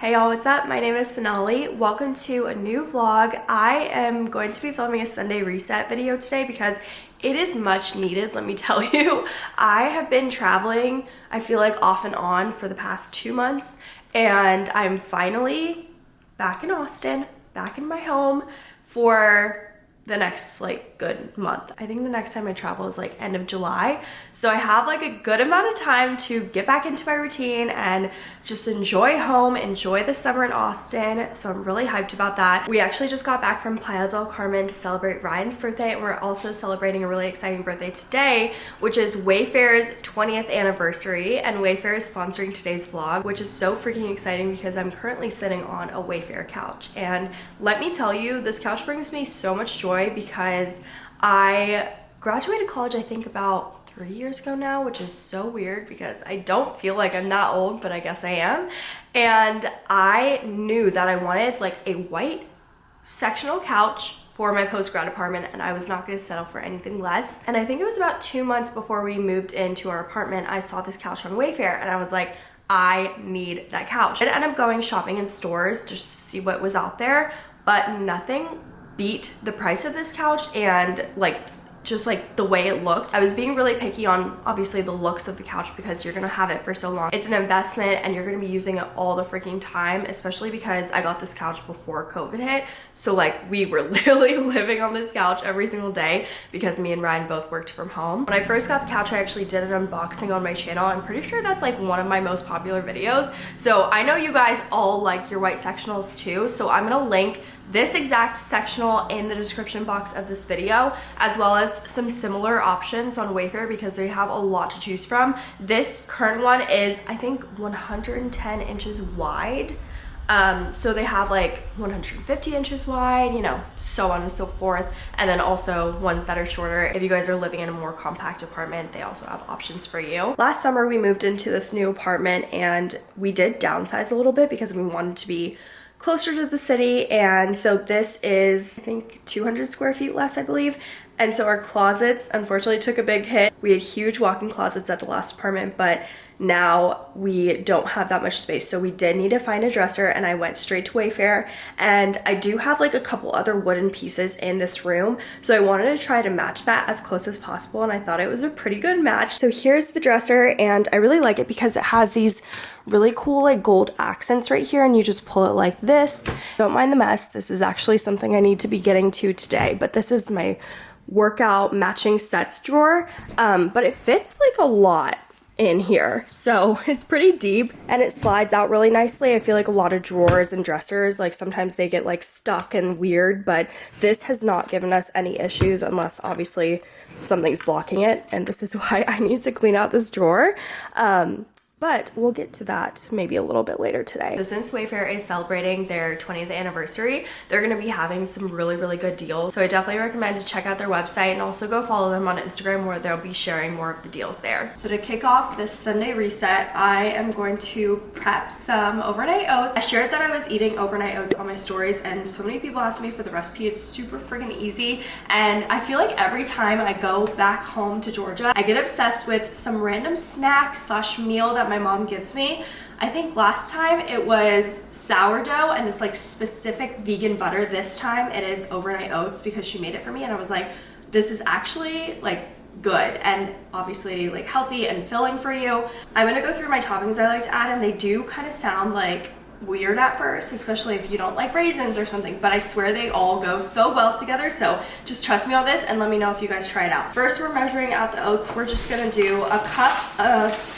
Hey y'all, what's up? My name is Sonali. Welcome to a new vlog. I am going to be filming a Sunday reset video today because it is much needed, let me tell you. I have been traveling, I feel like off and on for the past two months, and I'm finally back in Austin, back in my home for the next like good month. I think the next time I travel is like end of July. So I have like a good amount of time to get back into my routine and just enjoy home, enjoy the summer in Austin. So I'm really hyped about that. We actually just got back from Playa del Carmen to celebrate Ryan's birthday and we're also celebrating a really exciting birthday today, which is Wayfair's 20th anniversary and Wayfair is sponsoring today's vlog, which is so freaking exciting because I'm currently sitting on a Wayfair couch. And let me tell you, this couch brings me so much joy because I graduated college I think about three years ago now which is so weird because I don't feel like I'm that old but I guess I am and I knew that I wanted like a white sectional couch for my post-grad apartment and I was not going to settle for anything less. And I think it was about two months before we moved into our apartment, I saw this couch on Wayfair and I was like, I need that couch. I ended up going shopping in stores just to see what was out there, but nothing beat the price of this couch and like just like the way it looked. I was being really picky on obviously the looks of the couch because you're gonna have it for so long. It's an investment and you're gonna be using it all the freaking time, especially because I got this couch before COVID hit. So like we were literally living on this couch every single day because me and Ryan both worked from home. When I first got the couch, I actually did an unboxing on my channel. I'm pretty sure that's like one of my most popular videos. So I know you guys all like your white sectionals too. So I'm gonna link this exact sectional in the description box of this video as well as some similar options on Wayfair because they have a lot to choose from. This current one is I think 110 inches wide. Um, so they have like 150 inches wide, you know, so on and so forth. And then also ones that are shorter. If you guys are living in a more compact apartment, they also have options for you. Last summer, we moved into this new apartment and we did downsize a little bit because we wanted to be closer to the city and so this is I think 200 square feet less I believe and so our closets unfortunately took a big hit. We had huge walk-in closets at the last apartment but now we don't have that much space so we did need to find a dresser and I went straight to Wayfair and I do have like a couple other wooden pieces in this room so I wanted to try to match that as close as possible and I thought it was a pretty good match. So here's the dresser and I really like it because it has these really cool like gold accents right here and you just pull it like this. Don't mind the mess. This is actually something I need to be getting to today but this is my workout matching sets drawer um, but it fits like a lot in here. So it's pretty deep and it slides out really nicely. I feel like a lot of drawers and dressers, like sometimes they get like stuck and weird, but this has not given us any issues unless obviously something's blocking it. And this is why I need to clean out this drawer. Um, but we'll get to that maybe a little bit later today. So since Wayfair is celebrating their 20th anniversary, they're going to be having some really, really good deals. So I definitely recommend to check out their website and also go follow them on Instagram where they'll be sharing more of the deals there. So to kick off this Sunday reset, I am going to prep some overnight oats. I shared that I was eating overnight oats on my stories and so many people asked me for the recipe. It's super freaking easy and I feel like every time I go back home to Georgia, I get obsessed with some random snack slash meal that my mom gives me. I think last time it was sourdough and this like specific vegan butter. This time it is overnight oats because she made it for me and I was like, this is actually like good and obviously like healthy and filling for you. I'm gonna go through my toppings I like to add and they do kind of sound like weird at first, especially if you don't like raisins or something, but I swear they all go so well together. So just trust me on this and let me know if you guys try it out. First, we're measuring out the oats. We're just gonna do a cup of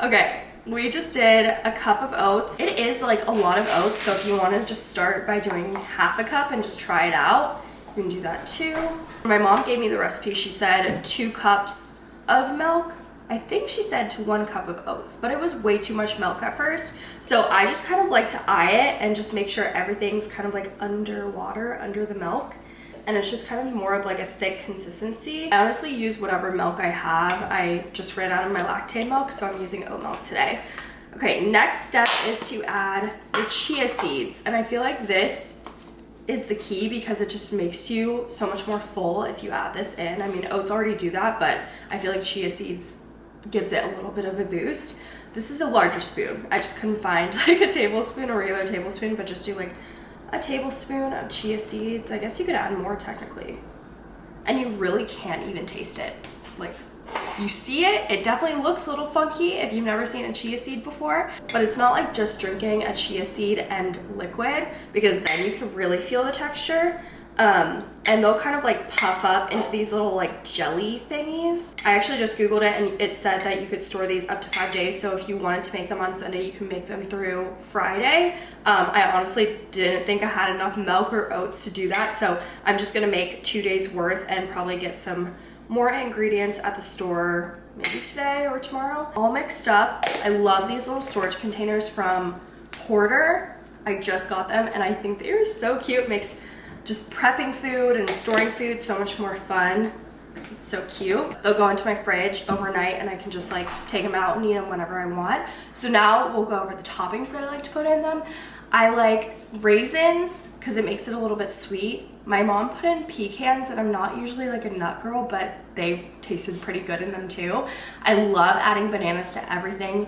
okay, we just did a cup of oats. It is like a lot of oats, so if you want to just start by doing half a cup and just try it out, you can do that too. My mom gave me the recipe. She said two cups of milk. I think she said to one cup of oats, but it was way too much milk at first. So I just kind of like to eye it and just make sure everything's kind of like underwater, under the milk and it's just kind of more of like a thick consistency. I honestly use whatever milk I have. I just ran out of my Lactaid milk, so I'm using oat milk today. Okay, next step is to add the chia seeds. And I feel like this is the key because it just makes you so much more full if you add this in. I mean, oats already do that, but I feel like chia seeds gives it a little bit of a boost. This is a larger spoon. I just couldn't find like a tablespoon, a regular tablespoon, but just do like a tablespoon of chia seeds. I guess you could add more technically. And you really can't even taste it. Like you see it, it definitely looks a little funky if you've never seen a chia seed before, but it's not like just drinking a chia seed and liquid because then you can really feel the texture. Um, and they'll kind of like puff up into these little like jelly thingies. I actually just Googled it and it said that you could store these up to five days. So if you wanted to make them on Sunday, you can make them through Friday. Um, I honestly didn't think I had enough milk or oats to do that. So I'm just gonna make two days worth and probably get some more ingredients at the store maybe today or tomorrow. All mixed up. I love these little storage containers from Porter. I just got them and I think they are so cute. Makes just prepping food and storing food so much more fun. It's so cute. They'll go into my fridge overnight and I can just like take them out and eat them whenever I want. So now we'll go over the toppings that I like to put in them. I like raisins because it makes it a little bit sweet. My mom put in pecans and I'm not usually like a nut girl, but they tasted pretty good in them too. I love adding bananas to everything.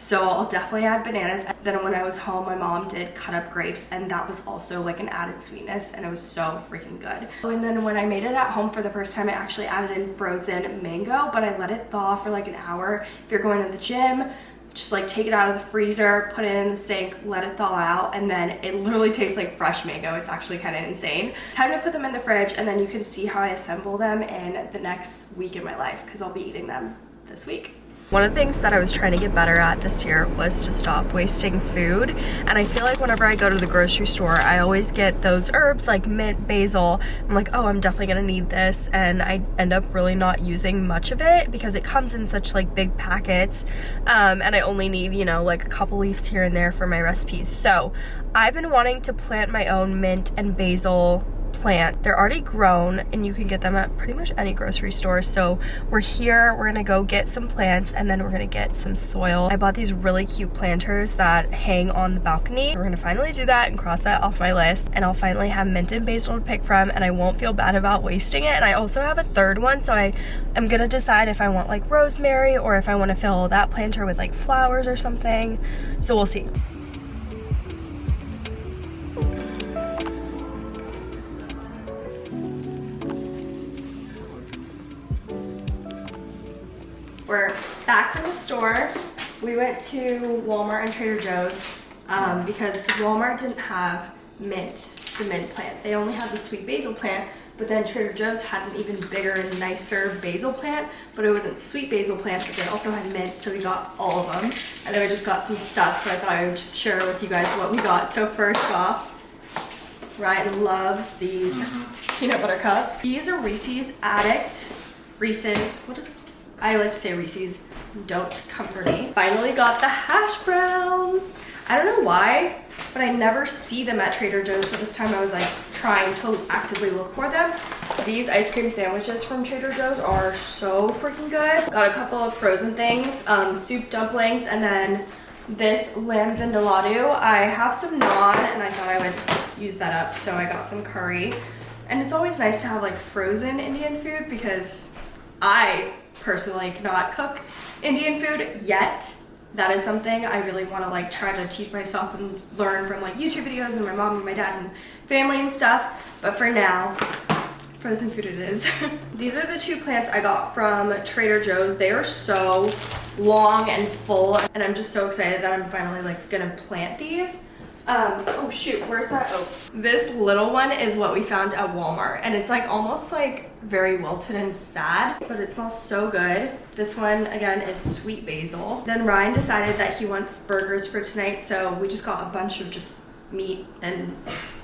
So I'll definitely add bananas. Then when I was home, my mom did cut up grapes and that was also like an added sweetness and it was so freaking good. And then when I made it at home for the first time, I actually added in frozen mango, but I let it thaw for like an hour. If you're going to the gym, just like take it out of the freezer, put it in the sink, let it thaw out, and then it literally tastes like fresh mango. It's actually kind of insane. Time to put them in the fridge and then you can see how I assemble them in the next week in my life because I'll be eating them this week. One of the things that I was trying to get better at this year was to stop wasting food. And I feel like whenever I go to the grocery store, I always get those herbs like mint, basil. I'm like, oh, I'm definitely gonna need this. And I end up really not using much of it because it comes in such like big packets. Um, and I only need, you know, like a couple leaves here and there for my recipes. So I've been wanting to plant my own mint and basil plant. They're already grown and you can get them at pretty much any grocery store. So we're here, we're gonna go get some plants and then we're gonna get some soil. I bought these really cute planters that hang on the balcony. We're gonna finally do that and cross that off my list and I'll finally have mint and basil to pick from and I won't feel bad about wasting it. And I also have a third one so I am gonna decide if I want like rosemary or if I wanna fill that planter with like flowers or something. So we'll see. Back from the store. We went to Walmart and Trader Joe's um, because Walmart didn't have mint, the mint plant. They only had the sweet basil plant, but then Trader Joe's had an even bigger and nicer basil plant, but it wasn't sweet basil plant, but they also had mint, so we got all of them. And then we just got some stuff, so I thought I would just share with you guys what we got. So first off, Ryan loves these peanut butter cups. These are Reese's Addict Reese's, what is it? I like to say Reese's, don't comfort me. Finally got the hash browns. I don't know why, but I never see them at Trader Joe's. So this time I was like trying to actively look for them. These ice cream sandwiches from Trader Joe's are so freaking good. Got a couple of frozen things, um, soup dumplings, and then this lamb vindaloo. I have some naan and I thought I would use that up. So I got some curry. And it's always nice to have like frozen Indian food because I personally cannot cook Indian food yet. That is something I really want to like try to teach myself and learn from like YouTube videos and my mom and my dad and family and stuff. But for now, frozen food it is. These are the two plants I got from Trader Joe's. They are so long and full and I'm just so excited that I'm finally like gonna plant these. Um, oh shoot, where's that? Oh, this little one is what we found at Walmart and it's like almost like very wilted and sad, but it smells so good. This one again is sweet basil. Then Ryan decided that he wants burgers for tonight, so we just got a bunch of just meat and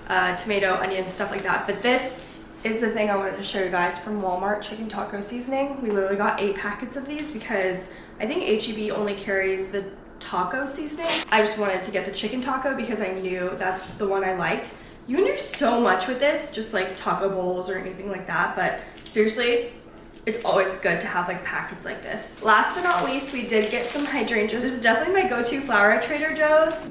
uh, tomato, onion, stuff like that. But this is the thing I wanted to show you guys from Walmart chicken taco seasoning. We literally got eight packets of these because I think HEB only carries the taco seasoning. I just wanted to get the chicken taco because I knew that's the one I liked. You can do so much with this, just like taco bowls or anything like that, but seriously, it's always good to have like packets like this. Last but not least, we did get some hydrangeas. This is definitely my go-to flower at Trader Joe's.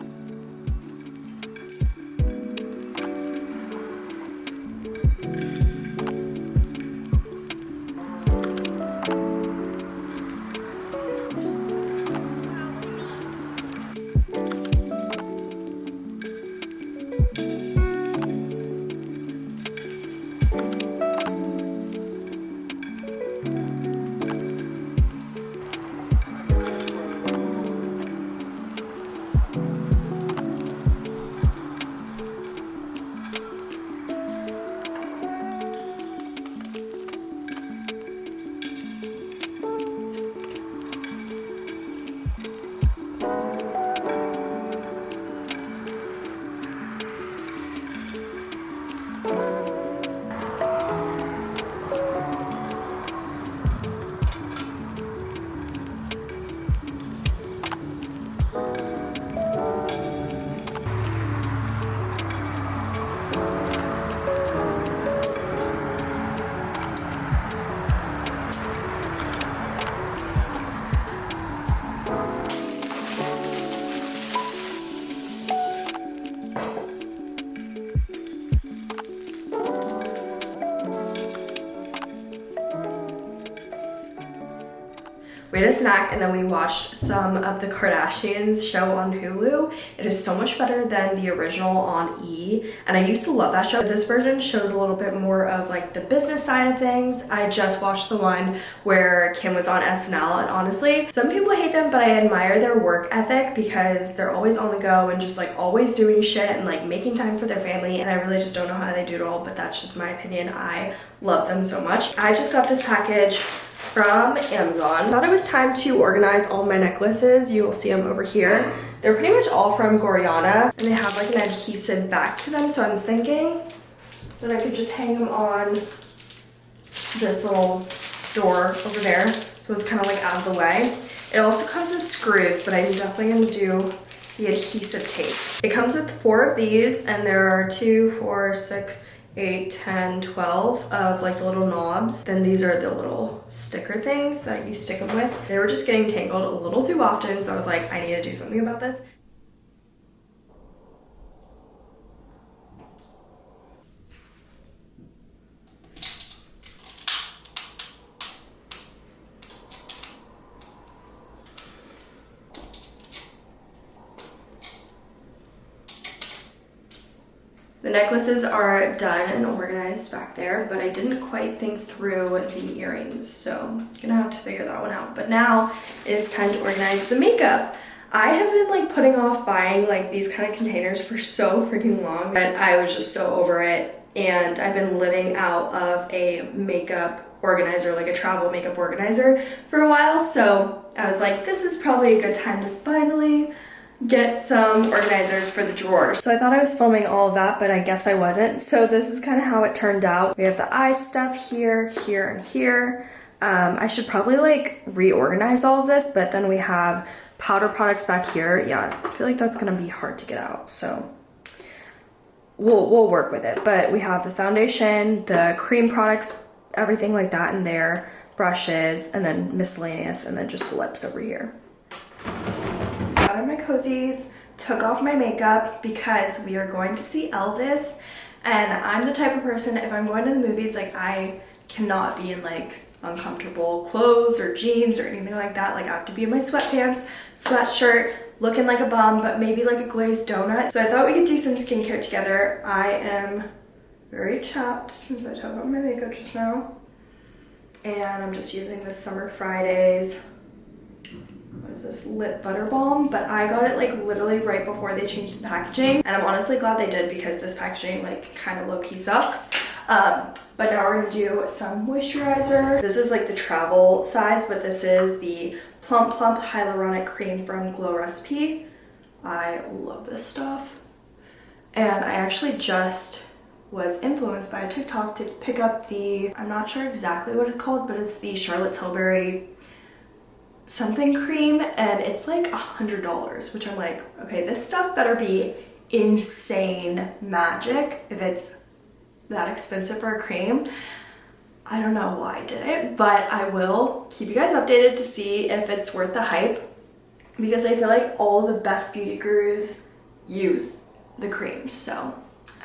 We had a snack and then we watched some of the Kardashians show on Hulu. It is so much better than the original on E. And I used to love that show. This version shows a little bit more of like the business side of things. I just watched the one where Kim was on SNL and honestly, some people hate them, but I admire their work ethic because they're always on the go and just like always doing shit and like making time for their family. And I really just don't know how they do it all, but that's just my opinion. I love them so much. I just got this package from Amazon. Thought it was time to organize all my necklaces. You will see them over here. They're pretty much all from Gorjana and they have like an adhesive back to them. So I'm thinking that I could just hang them on this little door over there. So it's kind of like out of the way. It also comes with screws, but I'm definitely gonna do the adhesive tape. It comes with four of these and there are two, four, six, 8, 10, 12 of like the little knobs. Then these are the little sticker things that you stick them with. They were just getting tangled a little too often, so I was like, I need to do something about this. The necklaces are done and organized back there, but I didn't quite think through the earrings, so I'm gonna have to figure that one out. But now it's time to organize the makeup. I have been like putting off buying like these kind of containers for so freaking long, but I was just so over it. And I've been living out of a makeup organizer, like a travel makeup organizer for a while. So I was like, this is probably a good time to finally get some organizers for the drawers. So I thought I was filming all of that, but I guess I wasn't. So this is kind of how it turned out. We have the eye stuff here, here, and here. Um, I should probably like reorganize all of this, but then we have powder products back here. Yeah, I feel like that's gonna be hard to get out. So we'll, we'll work with it. But we have the foundation, the cream products, everything like that in there, brushes, and then miscellaneous, and then just the lips over here cozies, took off my makeup because we are going to see Elvis. And I'm the type of person, if I'm going to the movies, like I cannot be in like uncomfortable clothes or jeans or anything like that. Like I have to be in my sweatpants, sweatshirt, looking like a bum, but maybe like a glazed donut. So I thought we could do some skincare together. I am very chapped since I took off my makeup just now. And I'm just using the Summer Fridays this lip butter balm, but I got it like literally right before they changed the packaging. And I'm honestly glad they did because this packaging like kind of low-key sucks. Um, but now we're gonna do some moisturizer. This is like the travel size, but this is the Plum Plump Hyaluronic Cream from Glow Recipe. I love this stuff. And I actually just was influenced by a TikTok to pick up the, I'm not sure exactly what it's called, but it's the Charlotte Tilbury something cream and it's like a hundred dollars which i'm like okay this stuff better be insane magic if it's that expensive for a cream. I don't know why i did it but i will keep you guys updated to see if it's worth the hype because i feel like all the best beauty gurus use the creams so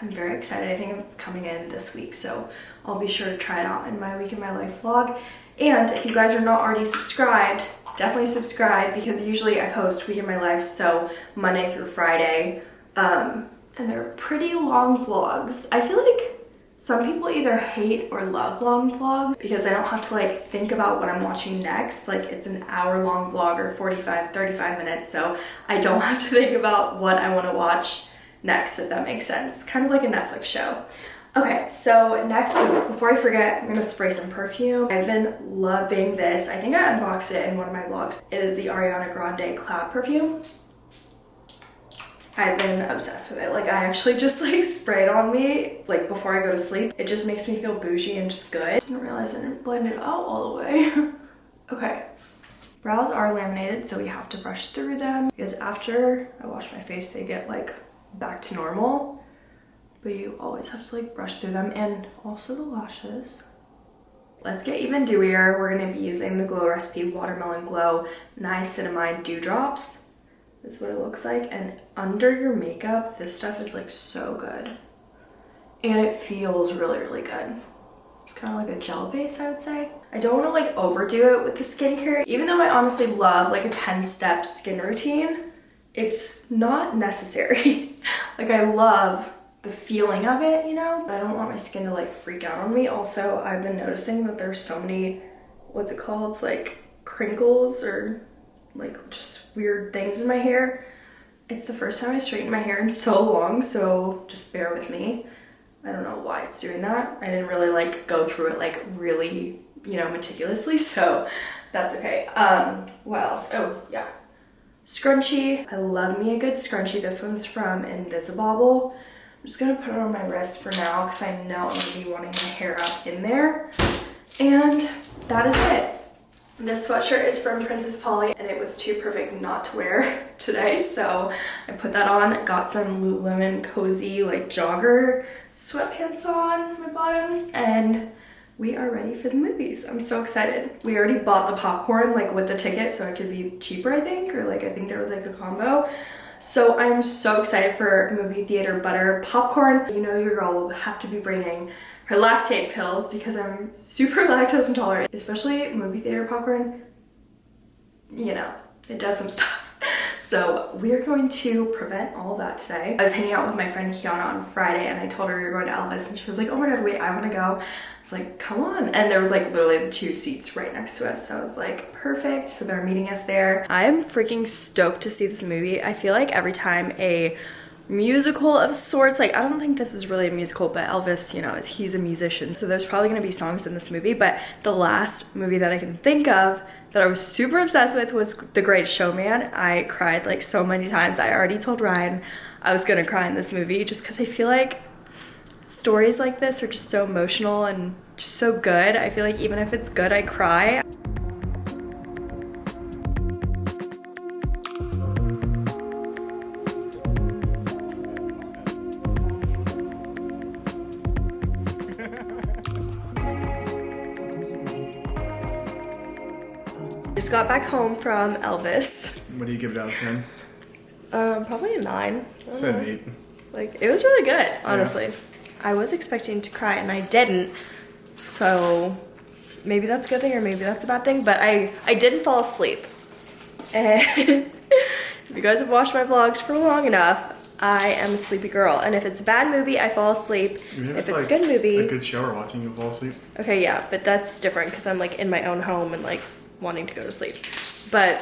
i'm very excited. I think it's coming in this week so i'll be sure to try it out in my week in my life vlog. And if you guys are not already subscribed definitely subscribe because usually I post week in my life, so Monday through Friday. Um, and they're pretty long vlogs. I feel like some people either hate or love long vlogs because I don't have to like think about what I'm watching next. Like it's an hour long vlog or 45, 35 minutes. So I don't have to think about what I want to watch next, if that makes sense. Kind of like a Netflix show. Okay, so next, before I forget, I'm gonna spray some perfume. I've been loving this. I think I unboxed it in one of my vlogs. It is the Ariana Grande Cloud perfume. I've been obsessed with it. Like I actually just like spray it on me like before I go to sleep. It just makes me feel bougie and just good. Didn't realize I didn't blend it out all the way. okay. Brows are laminated, so we have to brush through them because after I wash my face, they get like back to normal but you always have to like brush through them and also the lashes. Let's get even dewier. We're gonna be using the Glow Recipe Watermelon Glow Niacinamide Dewdrops. This is what it looks like. And under your makeup, this stuff is like so good. And it feels really, really good. It's kind of like a gel base, I would say. I don't want to like overdo it with the skincare. Even though I honestly love like a 10 step skin routine, it's not necessary. like I love the feeling of it, you know? But I don't want my skin to like freak out on me. Also, I've been noticing that there's so many, what's it called? It's like crinkles or like just weird things in my hair. It's the first time I straightened my hair in so long, so just bear with me. I don't know why it's doing that. I didn't really like go through it like really, you know, meticulously, so that's okay. Um, what else? Oh, yeah. Scrunchie. I love me a good scrunchie. This one's from Invisibobble. Just gonna put it on my wrist for now because I know I'm gonna be wanting my hair up in there. And that is it. This sweatshirt is from Princess Polly and it was too perfect not to wear today. So I put that on, got some Lululemon cozy like jogger sweatpants on my bottoms and we are ready for the movies. I'm so excited. We already bought the popcorn like with the ticket so it could be cheaper I think or like I think there was like a combo. So I'm so excited for movie theater butter popcorn. You know your girl will have to be bringing her Lactaid pills because I'm super lactose intolerant, especially movie theater popcorn. You know, it does some stuff. So we're going to prevent all of that today. I was hanging out with my friend Kiana on Friday and I told her we were going to Elvis and she was like, oh my God, wait, I want to go. I was like, come on. And there was like literally the two seats right next to us. So I was like, perfect. So they're meeting us there. I'm freaking stoked to see this movie. I feel like every time a musical of sorts. Like, I don't think this is really a musical, but Elvis, you know, is he's a musician. So there's probably gonna be songs in this movie. But the last movie that I can think of that I was super obsessed with was The Great Showman. I cried like so many times. I already told Ryan I was gonna cry in this movie just because I feel like stories like this are just so emotional and just so good. I feel like even if it's good, I cry. Got back home from Elvis. What do you give it out of 10? Um, probably a nine. Said an 8. Like, it was really good, honestly. Yeah. I was expecting to cry and I didn't. So maybe that's a good thing or maybe that's a bad thing, but I, I didn't fall asleep. And if you guys have watched my vlogs for long enough, I am a sleepy girl. And if it's a bad movie, I fall asleep. If, if it's, like a good movie. A good show or watching, you fall asleep. Okay, yeah, but that's different because I'm like in my own home and like wanting to go to sleep. But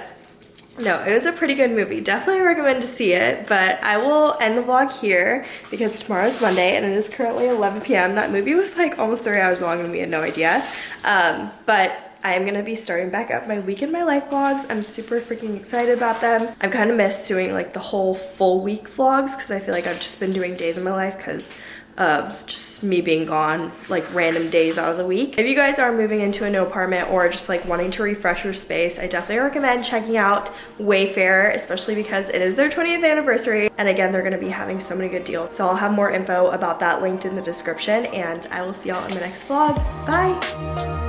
no, it was a pretty good movie. Definitely recommend to see it, but I will end the vlog here because tomorrow's Monday and it is currently 11 p.m. That movie was like almost three hours long and we had no idea. Um, but I'm gonna be starting back up my week in my life vlogs. I'm super freaking excited about them. I've kind of missed doing like the whole full week vlogs because I feel like I've just been doing days in my life because of just me being gone like random days out of the week. If you guys are moving into a new apartment or just like wanting to refresh your space, I definitely recommend checking out Wayfair, especially because it is their 20th anniversary. And again, they're gonna be having so many good deals. So I'll have more info about that linked in the description and I will see y'all in the next vlog. Bye.